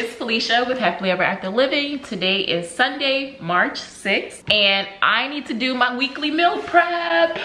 it's Felicia with Happily Ever After Living. Today is Sunday, March 6th, and I need to do my weekly meal prep.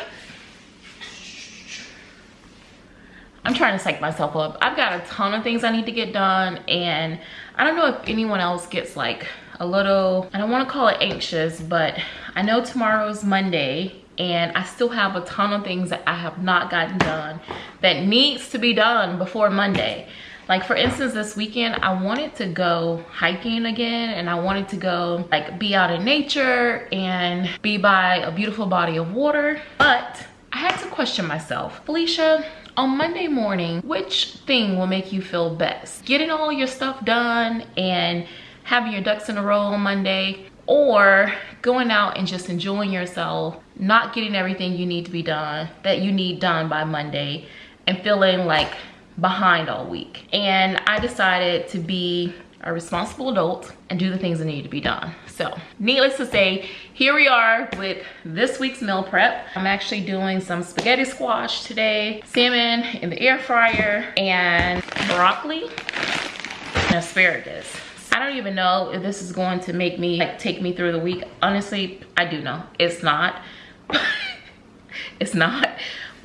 I'm trying to psych myself up. I've got a ton of things I need to get done, and I don't know if anyone else gets like a little, I don't want to call it anxious, but I know tomorrow's Monday, and I still have a ton of things that I have not gotten done that needs to be done before Monday. Like for instance, this weekend, I wanted to go hiking again and I wanted to go like be out in nature and be by a beautiful body of water. But I had to question myself, Felicia, on Monday morning, which thing will make you feel best? Getting all your stuff done and having your ducks in a row on Monday or going out and just enjoying yourself, not getting everything you need to be done, that you need done by Monday and feeling like behind all week. And I decided to be a responsible adult and do the things that need to be done. So needless to say, here we are with this week's meal prep. I'm actually doing some spaghetti squash today, salmon in the air fryer, and broccoli and asparagus. I don't even know if this is going to make me like take me through the week. Honestly, I do know it's not. it's not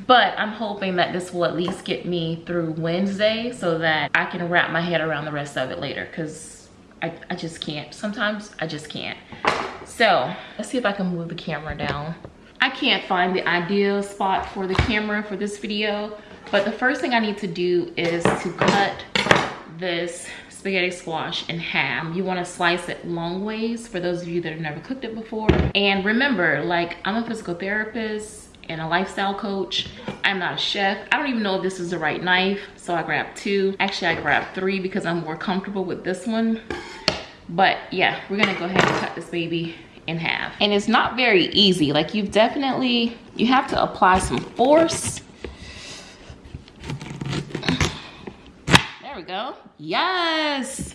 but i'm hoping that this will at least get me through wednesday so that i can wrap my head around the rest of it later because I, I just can't sometimes i just can't so let's see if i can move the camera down i can't find the ideal spot for the camera for this video but the first thing i need to do is to cut this spaghetti squash in half. You wanna slice it long ways for those of you that have never cooked it before. And remember, like I'm a physical therapist and a lifestyle coach. I'm not a chef. I don't even know if this is the right knife, so I grabbed two. Actually, I grabbed three because I'm more comfortable with this one. But yeah, we're gonna go ahead and cut this baby in half. And it's not very easy. Like you've definitely, you have to apply some force. There we go. Yes.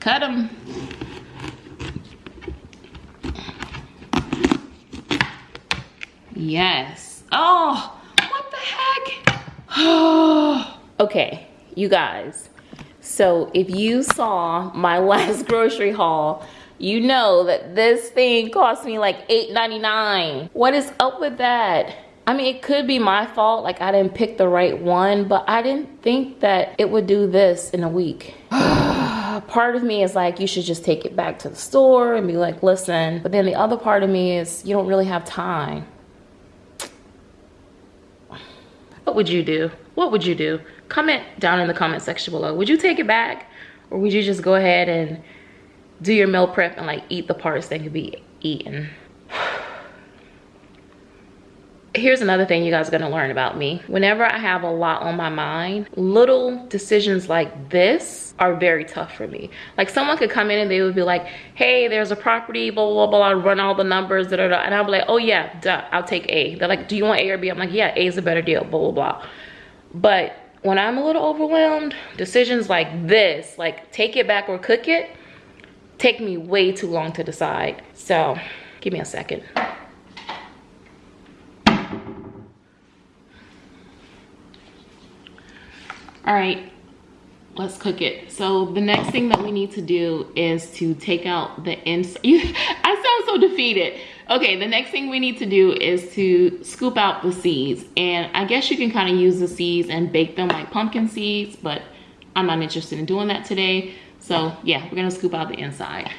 Cut them. Yes. Oh, what the heck? okay, you guys. So if you saw my last grocery haul, you know that this thing cost me like $8.99. What is up with that? I mean, it could be my fault, like I didn't pick the right one, but I didn't think that it would do this in a week. part of me is like, you should just take it back to the store and be like, listen. But then the other part of me is, you don't really have time. What would you do? What would you do? Comment down in the comment section below. Would you take it back? Or would you just go ahead and do your meal prep and like eat the parts that could be eaten? Here's another thing you guys are gonna learn about me. Whenever I have a lot on my mind, little decisions like this are very tough for me. Like someone could come in and they would be like, hey, there's a property, blah, blah, blah, blah, run all the numbers, da, da, da. And I'll be like, oh yeah, duh, I'll take A. They're like, do you want A or B? I'm like, yeah, A is a better deal, blah, blah, blah. But when I'm a little overwhelmed, decisions like this, like take it back or cook it, take me way too long to decide. So give me a second. All right let's cook it. So the next thing that we need to do is to take out the inside i sound so defeated. Okay the next thing we need to do is to scoop out the seeds. And i guess you can kind of use the seeds and bake them like pumpkin seeds but i'm not interested in doing that today. So yeah we're gonna scoop out the inside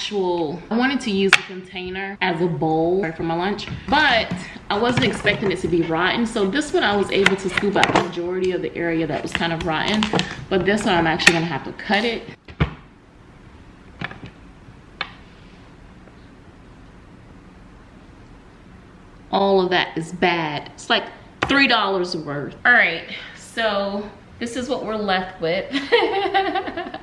actual, I wanted to use the container as a bowl for my lunch, but I wasn't expecting it to be rotten. So this one I was able to scoop out the majority of the area that was kind of rotten, but this one I'm actually gonna have to cut it. All of that is bad. It's like $3 worth. All right, so this is what we're left with.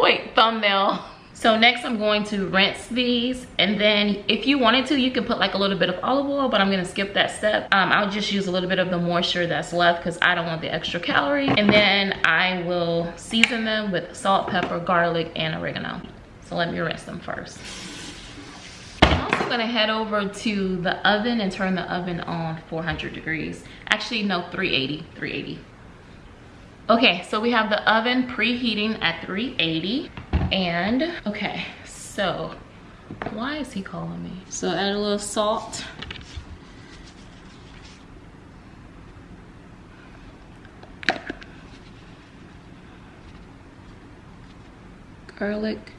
Wait, thumbnail. So next I'm going to rinse these and then if you wanted to, you can put like a little bit of olive oil, but I'm gonna skip that step. Um, I'll just use a little bit of the moisture that's left because I don't want the extra calorie. And then I will season them with salt, pepper, garlic, and oregano. So let me rinse them first. I'm also gonna head over to the oven and turn the oven on 400 degrees. Actually, no, 380, 380. Okay, so we have the oven preheating at 380. And, okay, so why is he calling me? So add a little salt. Garlic.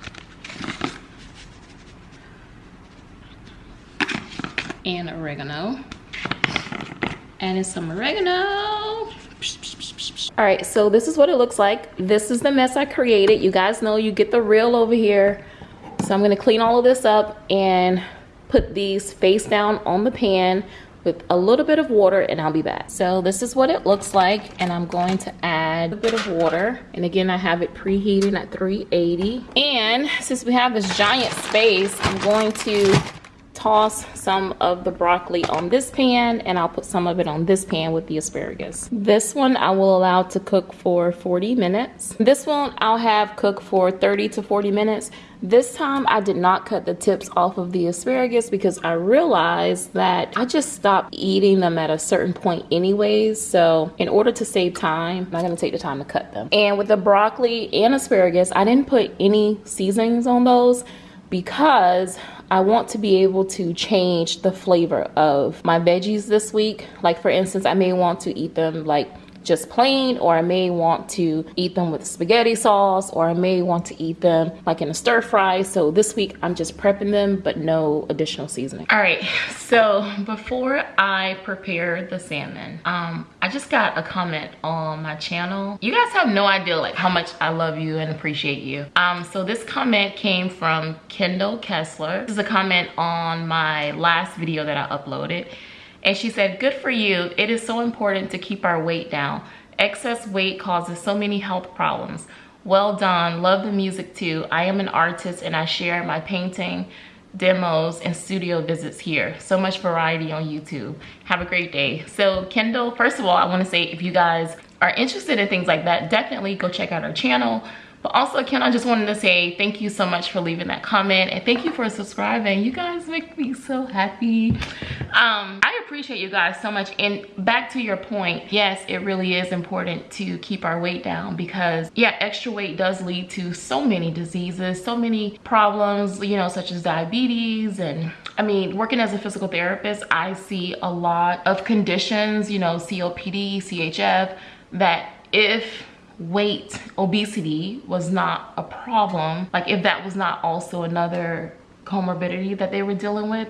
And oregano. Adding some oregano. All right, so this is what it looks like. This is the mess I created. You guys know you get the reel over here. So I'm gonna clean all of this up and put these face down on the pan with a little bit of water and I'll be back. So this is what it looks like and I'm going to add a bit of water. And again, I have it preheating at 380. And since we have this giant space, I'm going to toss some of the broccoli on this pan and I'll put some of it on this pan with the asparagus. This one I will allow to cook for 40 minutes. This one I'll have cook for 30 to 40 minutes. This time I did not cut the tips off of the asparagus because I realized that I just stopped eating them at a certain point anyways. So in order to save time, I'm not gonna take the time to cut them. And with the broccoli and asparagus, I didn't put any seasonings on those because I want to be able to change the flavor of my veggies this week. Like for instance, I may want to eat them like just plain or I may want to eat them with spaghetti sauce or I may want to eat them like in a stir fry. So this week I'm just prepping them but no additional seasoning. All right, so before I prepare the salmon, um, I just got a comment on my channel. You guys have no idea like how much I love you and appreciate you. Um, so this comment came from Kendall Kessler. This is a comment on my last video that I uploaded. And she said, good for you. It is so important to keep our weight down. Excess weight causes so many health problems. Well done. Love the music too. I am an artist and I share my painting, demos, and studio visits here. So much variety on YouTube. Have a great day. So Kendall, first of all, I want to say if you guys are interested in things like that, definitely go check out our channel. But also, Ken, I just wanted to say thank you so much for leaving that comment and thank you for subscribing. You guys make me so happy. Um, I appreciate you guys so much. And back to your point, yes, it really is important to keep our weight down because, yeah, extra weight does lead to so many diseases, so many problems, you know, such as diabetes. And I mean, working as a physical therapist, I see a lot of conditions, you know, COPD, CHF, that if weight, obesity was not a problem, like if that was not also another comorbidity that they were dealing with,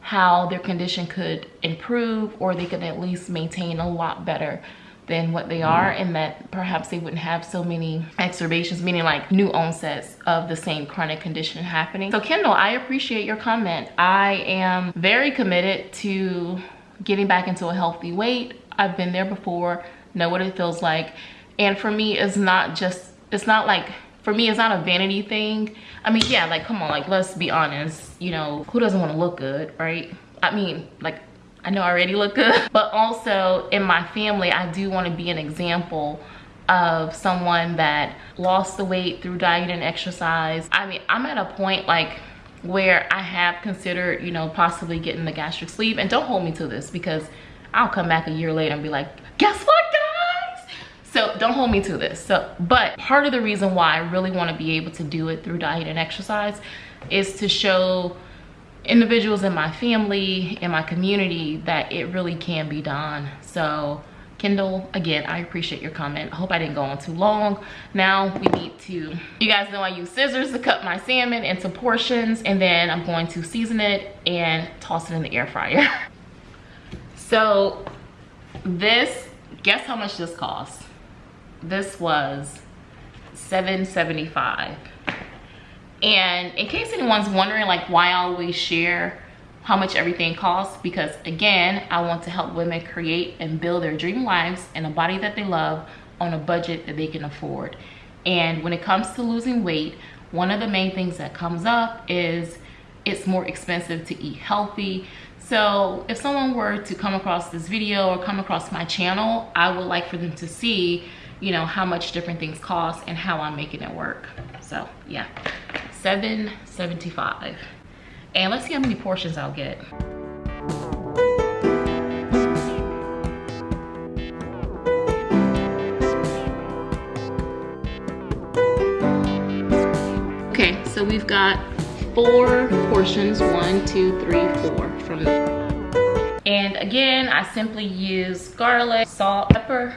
how their condition could improve or they could at least maintain a lot better than what they are mm-hmm. and that perhaps they wouldn't have so many exacerbations meaning like new onsets of the same chronic condition happening. So kendall i appreciate your comment. I am very committed to getting back into a healthy weight. I've been there before know what it feels like. And for me it's not just it's not like for me it's not a vanity thing. I mean yeah like come on like let's be honest you know who doesn't want to look good right? I mean like i know i already look good but also in my family i do want to be an example of someone that lost the weight through diet and exercise. I mean i'm at a point like where i have considered you know possibly getting the gastric sleeve. And don't hold me to this because i'll come back a year later and be like guess what so don't hold me to this. So, but part of the reason why I really want to be able to do it through diet and exercise is to show individuals in my family, in my community, that it really can be done. So Kendall, again, I appreciate your comment. I hope I didn't go on too long. Now we need to, you guys know I use scissors to cut my salmon into portions and then I'm going to season it and toss it in the air fryer. so this, guess how much this costs? This was 775 and in case anyone's wondering like why I always share how much everything costs because again I want to help women create and build their dream lives in a body that they love on a budget that they can afford and when it comes to losing weight one of the main things that comes up is it's more expensive to eat healthy. So if someone were to come across this video or come across my channel, I would like for them to see, you know, how much different things cost and how I'm making it work. So yeah, 775. And let's see how many portions I'll get. Okay, so we've got four portions, one, two, three, four from And again, I simply use garlic, salt, pepper.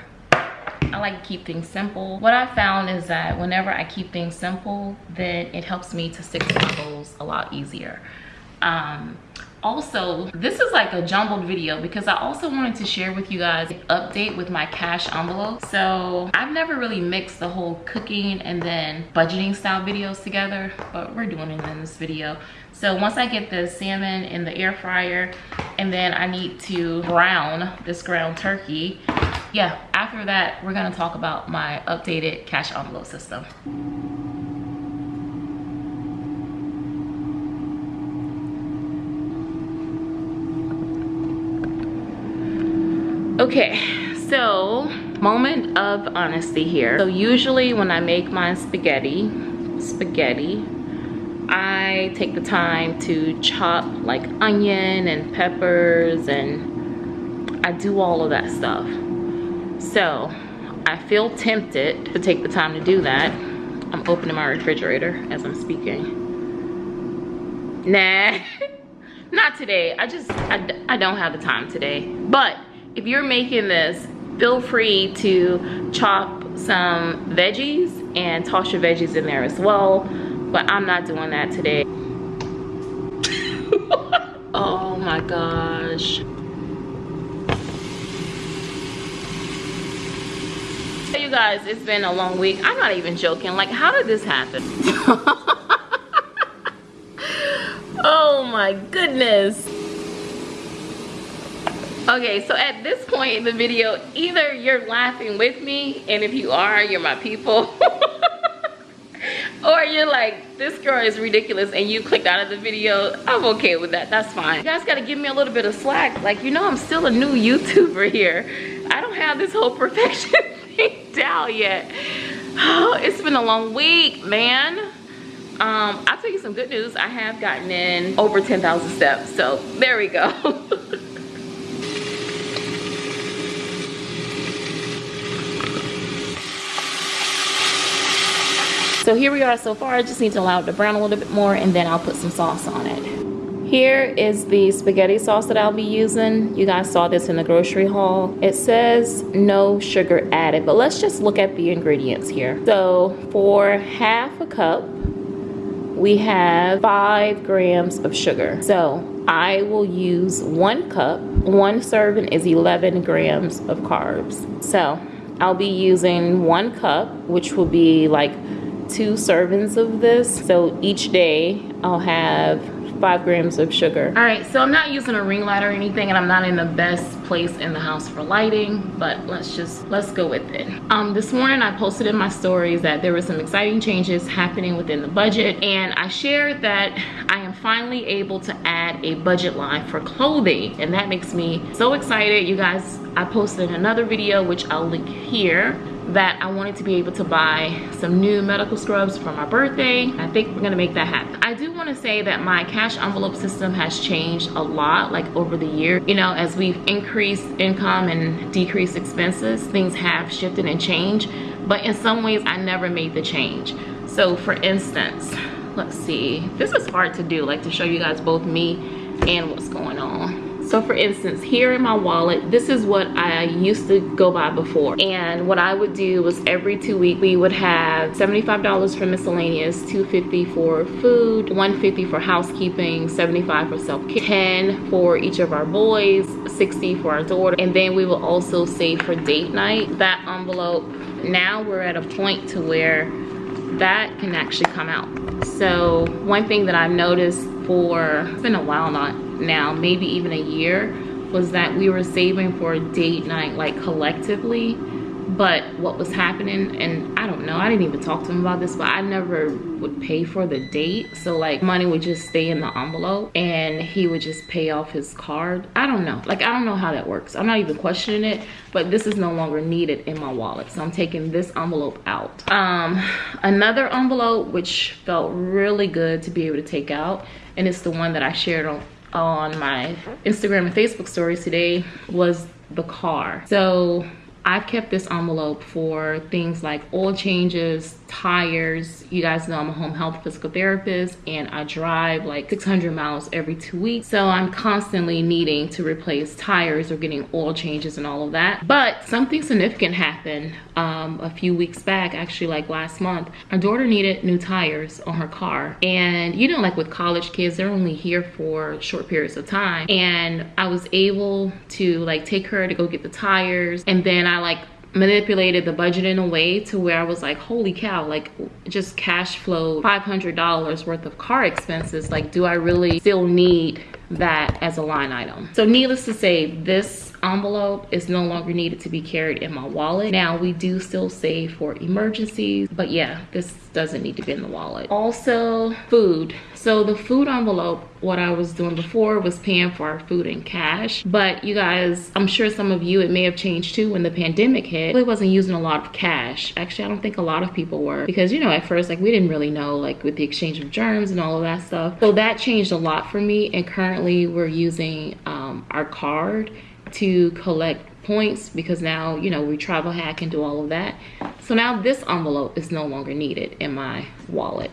Like to keep things simple. What I found is that whenever I keep things simple, then it helps me to stick to my goals a lot easier. Um, also this is like a jumbled video because i also wanted to share with you guys an update with my cash envelope so i've never really mixed the whole cooking and then budgeting style videos together but we're doing it in this video so once i get the salmon in the air fryer and then i need to brown this ground turkey yeah after that we're to talk about my updated cash envelope system. Okay so moment of honesty here. So usually when i make my spaghetti spaghetti i take the time to chop like onion and peppers and i do all of that stuff so i feel tempted to take the time to do that i'm opening my refrigerator as i'm speaking nah not today i just I, I don't have the time today but if you're making this, feel free to chop some veggies and toss your veggies in there as well. But I'm not doing that today. oh my gosh. Hey you guys, it's been a long week. I'm not even joking. Like, how did this happen? oh my goodness. Okay, so at this point in the video, either you're laughing with me, and if you are, you're my people. or you're like, this girl is ridiculous, and you clicked out of the video. I'm okay with that, that's fine. You guys gotta give me a little bit of slack. Like, you know I'm still a new YouTuber here. I don't have this whole perfection down yet. Oh, it's been a long week, man. Um, I'll tell you some good news. I have gotten in over 10,000 steps, so there we go. So here we are so far. I just need to allow it to brown a little bit more and then I'll put some sauce on it. Here is the spaghetti sauce that I'll be using. You guys saw this in the grocery haul. It says no sugar added, but let's just look at the ingredients here. So for half a cup, we have five grams of sugar. So I will use one cup. One serving is 11 grams of carbs. So I'll be using one cup, which will be like two servings of this. So each day I'll have five grams of sugar. All right, so I'm not using a ring light or anything and I'm not in the best place in the house for lighting, but let's just, let's go with it. Um, this morning I posted in my stories that there were some exciting changes happening within the budget and I shared that I am finally able to add a budget line for clothing and that makes me so excited. You guys, I posted another video which I'll link here that I wanted to be able to buy some new medical scrubs for my birthday. I think we're gonna make that happen. I do wanna say that my cash envelope system has changed a lot like over the year. You know, as we've increased income and decreased expenses, things have shifted and changed. But in some ways, I never made the change. So for instance, let's see, this is hard to do, like to show you guys both me and what's going on. So for instance, here in my wallet, this is what I used to go by before. And what I would do was every two weeks, we would have $75 for miscellaneous, 250 for food, 150 for housekeeping, 75 for self-care, 10 for each of our boys, 60 for our daughter. And then we will also save for date night. That envelope, now we're at a point to where that can actually come out. So one thing that I've noticed for, it's been a while not now, maybe even a year, was that we were saving for a date night like collectively. But what was happening, and I don't know. I didn't even talk to him about this, but I never would pay for the date. So like money would just stay in the envelope and he would just pay off his card. I don't know. Like, I don't know how that works. I'm not even questioning it, but this is no longer needed in my wallet. So I'm taking this envelope out. Um, another envelope, which felt really good to be able to take out. And it's the one that I shared on, on my Instagram and Facebook stories today was the car. So I've kept this envelope for things like oil changes, tires. You guys know I'm a home health physical therapist and I drive like 600 miles every two weeks. So I'm constantly needing to replace tires or getting oil changes and all of that. But something significant happened um, a few weeks back, actually like last month. Our daughter needed new tires on her car. And you know, like with college kids, they're only here for short periods of time. And I was able to like take her to go get the tires. And then I like manipulated the budget in a way to where I was like, holy cow, like just cash flow $500 worth of car expenses. Like, do I really still need that as a line item? So needless to say, this envelope is no longer needed to be carried in my wallet. Now we do still save for emergencies, but yeah, this doesn't need to be in the wallet. Also food. So the food envelope, what I was doing before was paying for our food in cash. But you guys, I'm sure some of you, it may have changed too when the pandemic hit. I really wasn't using a lot of cash. Actually, I don't think a lot of people were because you know, at first, like we didn't really know like with the exchange of germs and all of that stuff. So that changed a lot for me. And currently we're using um, our card to collect points because now you know we travel hack and do all of that. So now this envelope is no longer needed in my wallet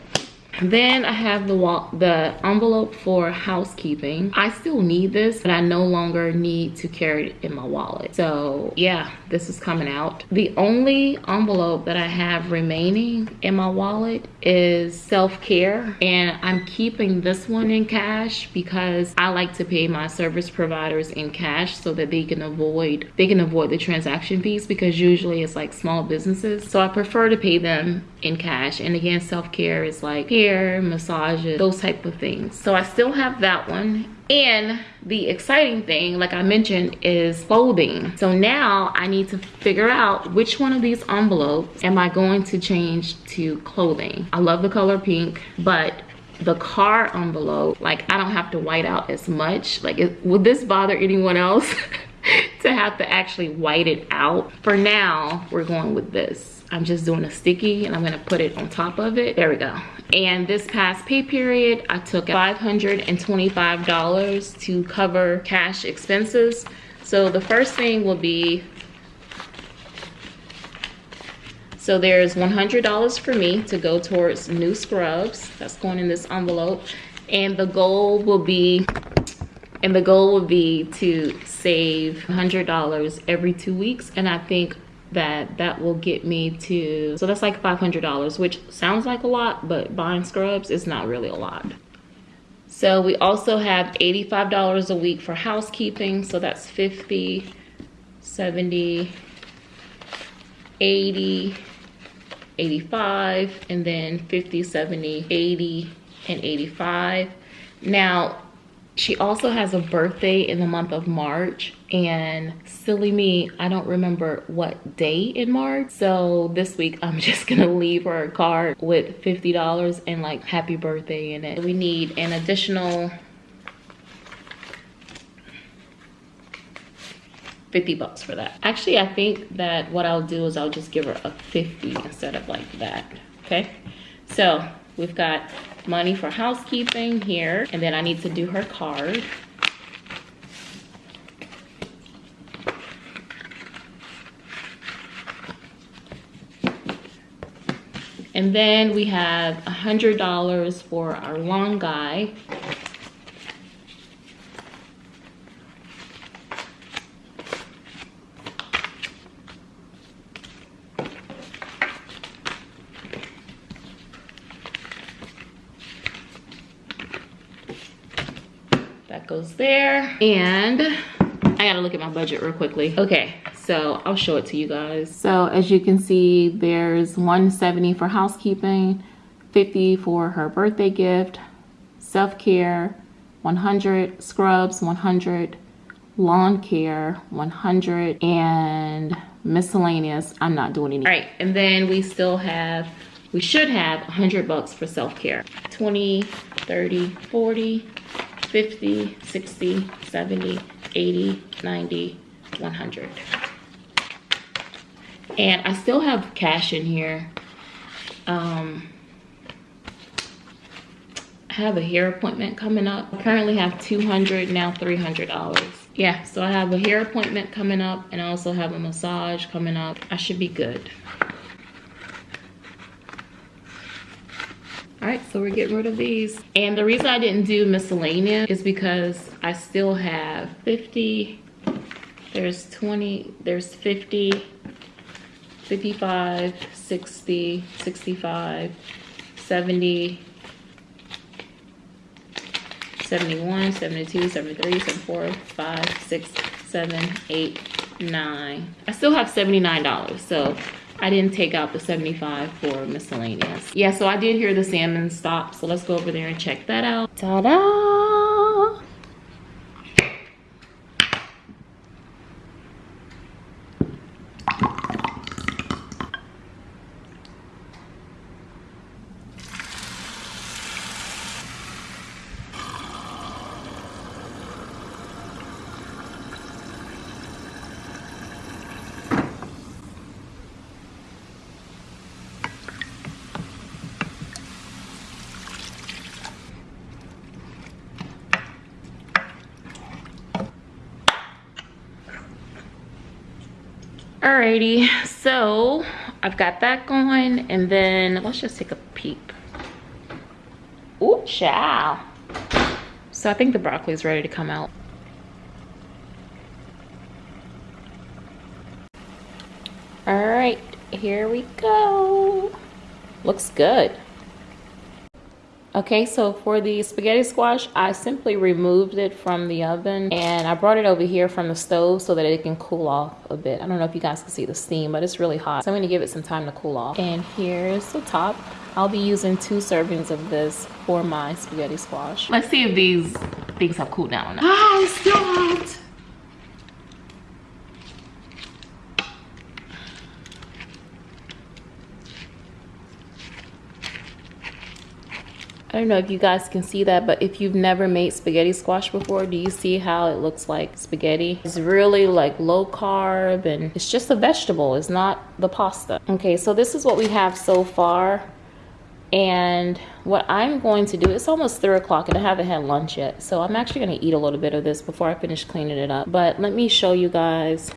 then I have the the envelope for housekeeping. I still need this, but I no longer need to carry it in my wallet. So yeah, this is coming out. The only envelope that I have remaining in my wallet is self-care. And I'm keeping this one in cash because I like to pay my service providers in cash so that they can avoid they can avoid the transaction fees because usually it's like small businesses. So I prefer to pay them in cash. And again, self-care is like hair, massages, those type of things. So I still have that one. And the exciting thing, like I mentioned, is clothing. So now I need to figure out which one of these envelopes am I going to change to clothing. I love the color pink, but the car envelope, like I don't have to white out as much. Like, it, would this bother anyone else to have to actually white it out? For now, we're going with this. I'm just doing a sticky and I'm gonna put it on top of it. There we go. And this past pay period, I took $525 to cover cash expenses. So the first thing will be, so there's $100 for me to go towards new scrubs. That's going in this envelope. And the goal will be, and the goal will be to save $100 every two weeks. And I think that that will get me to so that's like $500 which sounds like a lot but buying scrubs is not really a lot. So we also have $85 a week for housekeeping so that's 50 70 80 85 and then 50 70 80 and 85 now she also has a birthday in the month of March and silly me, I don't remember what day in March. So this week I'm just gonna leave her a card with $50 and like happy birthday in it. We need an additional 50 bucks for that. Actually, I think that what I'll do is I'll just give her a 50 instead of like that, okay? So we've got money for housekeeping here. And then I need to do her card. And then we have a $100 for our long guy. That goes there. And I gotta look at my budget real quickly. Okay, so I'll show it to you guys. So as you can see, there's 170 for housekeeping, 50 for her birthday gift, self-care, 100, scrubs, 100, lawn care, 100, and miscellaneous. I'm not doing any. All right, and then we still have, we should have 100 bucks for self-care. 20, 30, 40, 50, 60, 70, 80, 90, 100. And I still have cash in here. Um, I have a hair appointment coming up. I currently have 200, now $300. Yeah, so I have a hair appointment coming up and I also have a massage coming up. I should be good. All right, so we're getting rid of these. And the reason I didn't do miscellaneous is because I still have 50, there's 20, there's 50, 55, 60, 65, 70, 71, 72, 73, 74, 5, 6, 7, 8, 9. I still have $79, so I didn't take out the 75 for miscellaneous. Yeah, so I did hear the salmon stop, so let's go over there and check that out. Ta-da! Alrighty, so I've got that going and then let's just take a peep. Ooh, chow. So I think the broccoli is ready to come out. All right, here we go. Looks good. Okay, so for the spaghetti squash, I simply removed it from the oven and I brought it over here from the stove so that it can cool off a bit. I don't know if you guys can see the steam, but it's really hot. So I'm gonna give it some time to cool off. And here's the top. I'll be using two servings of this for my spaghetti squash. Let's see if these things have cooled down. Ah, it's still hot. I don't know if you guys can see that, but if you've never made spaghetti squash before, do you see how it looks like spaghetti? It's really like low carb and it's just a vegetable. It's not the pasta. Okay, so this is what we have so far. And what I'm going to do, it's almost three o'clock and I haven't had lunch yet. So I'm actually gonna eat a little bit of this before I finish cleaning it up. But let me show you guys.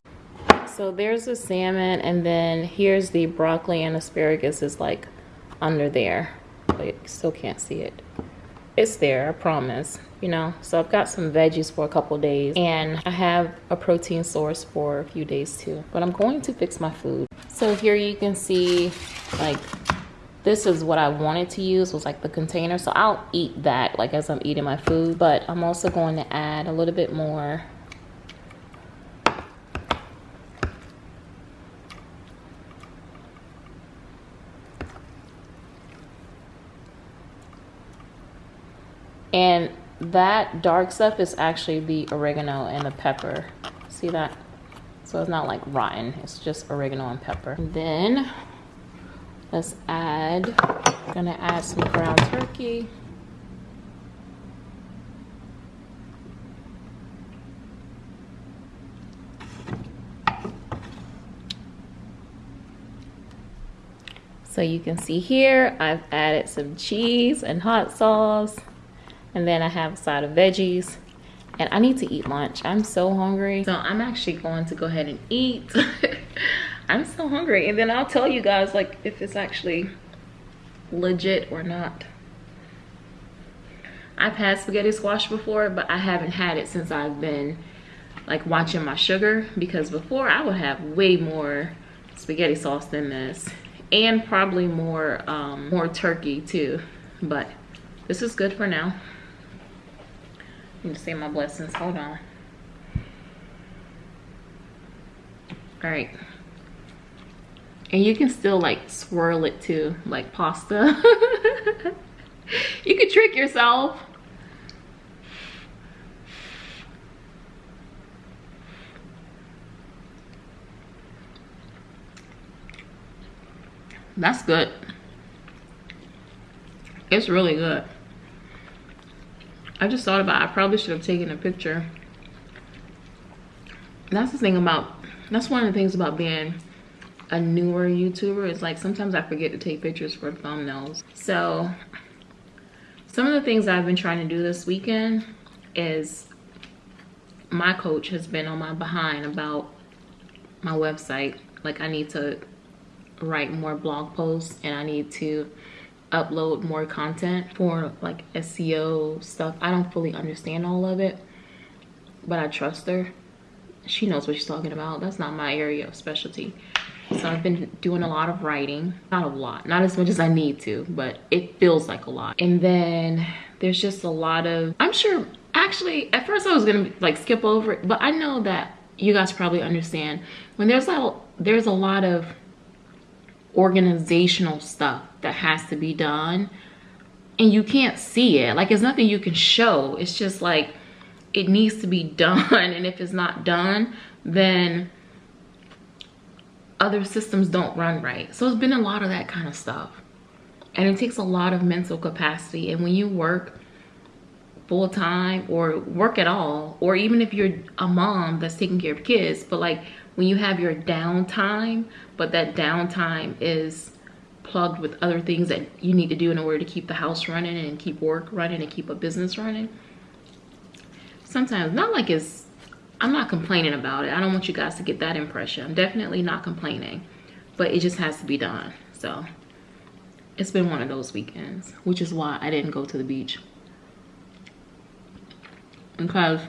So there's the salmon and then here's the broccoli and asparagus is like under there but still can't see it. It's there i promise you know? So i've got some veggies for a couple days and i have a protein source for a few days too. But i'm going to fix my food. So here you can see like this is what i wanted to use was like the container. So i'll eat that like as i'm eating my food. But i'm also going to add a little bit more And that dark stuff is actually the oregano and the pepper. See that? So it's not like rotten, it's just oregano and pepper. And then let's add, I'm gonna add some ground turkey. So you can see here, I've added some cheese and hot sauce. And then I have a side of veggies. And I need to eat lunch. I'm so hungry. So I'm actually going to go ahead and eat. I'm so hungry. And then I'll tell you guys like if it's actually legit or not. I've had spaghetti squash before, but I haven't had it since I've been like watching my sugar because before I would have way more spaghetti sauce than this and probably more um, more turkey too. But this is good for now. Me say my blessings. Hold on. All right. And you can still like swirl it too, like pasta. you could trick yourself. That's good. It's really good. I just thought about it. I probably should have taken a picture. That's the thing about, that's one of the things about being a newer YouTuber is like sometimes I forget to take pictures for thumbnails. So some of the things I've been trying to do this weekend is my coach has been on my behind about my website. Like I need to write more blog posts and I need to upload more content for like SEO stuff. I don't fully understand all of it, but I trust her. She knows what she's talking about. That's not my area of specialty. So I've been doing a lot of writing. Not a lot, not as much as I need to, but it feels like a lot. And then there's just a lot of, I'm sure, actually, at first I was gonna like skip over it, but I know that you guys probably understand when there's a, there's a lot of organizational stuff that has to be done and you can't see it. Like it's nothing you can show. It's just like, it needs to be done. And if it's not done, then other systems don't run right. So it's been a lot of that kind of stuff. And it takes a lot of mental capacity. And when you work full time or work at all, or even if you're a mom that's taking care of kids, but like when you have your downtime, but that downtime is plugged with other things that you need to do in order to keep the house running and keep work running and keep a business running. Sometimes, not like it's I'm not complaining about it. I don't want you guys to get that impression. I'm definitely not complaining, but it just has to be done. So it's been one of those weekends, which is why I didn't go to the beach. Because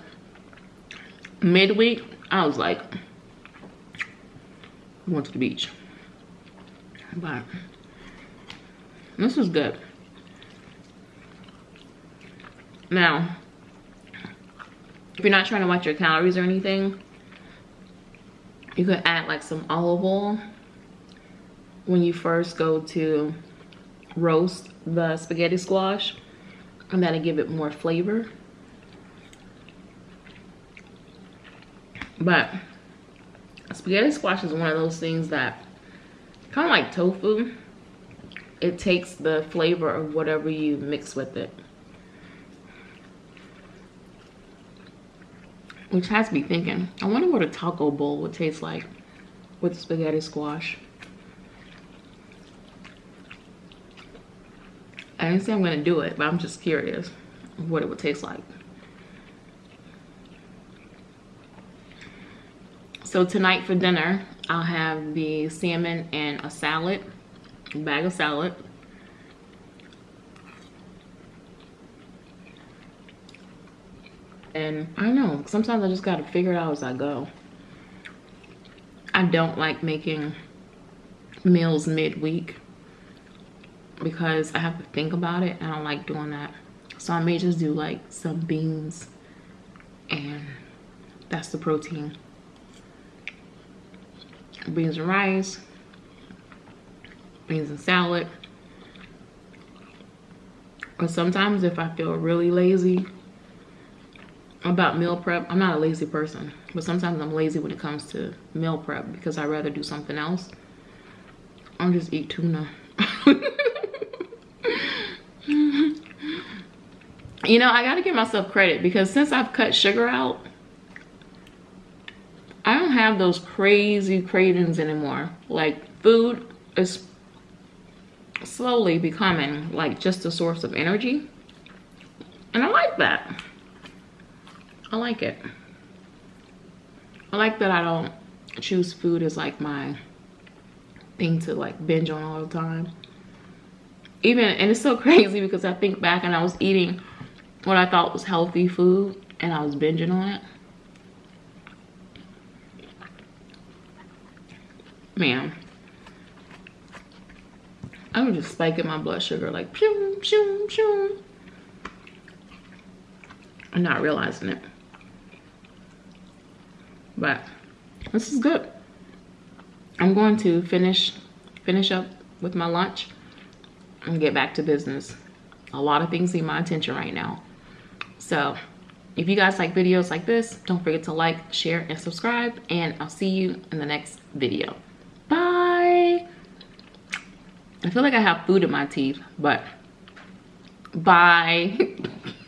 midweek, I was like, went to the beach. But this is good. Now, if you're not trying to watch your calories or anything, you could add like some olive oil when you first go to roast the spaghetti squash and that'll give it more flavor. But spaghetti squash is one of those things that kind of like tofu. It takes the flavor of whatever you mix with it. Which has me thinking, I wonder what a taco bowl would taste like with spaghetti squash. I didn't say I'm gonna do it, but I'm just curious what it would taste like. So tonight for dinner, I'll have the salmon and a salad, bag of salad. And I know, sometimes I just gotta figure it out as I go. I don't like making meals midweek because I have to think about it. And I don't like doing that. So I may just do like some beans and that's the protein. Beans and rice, beans and salad. But sometimes if I feel really lazy, about meal prep i'm not a lazy person but sometimes i'm lazy when it comes to meal prep because i'd rather do something else. I'll just eat tuna. You know i gotta give myself credit because since i've cut sugar out i don't have those crazy cravings anymore. Like food is slowly becoming like just a source of energy and i like that I like it. I like that I don't choose food as like my thing to like binge on all the time. Even, and it's so crazy because I think back and I was eating what I thought was healthy food and I was binging on it. Man, I was just spiking my blood sugar like pew, pew, pew. I'm not realizing it. But this is good. I'm going to finish finish up with my lunch and get back to business. A lot of things need my attention right now. So if you guys like videos like this don't forget to like share and subscribe and i'll see you in the next video bye I feel like I have food in my teeth, but by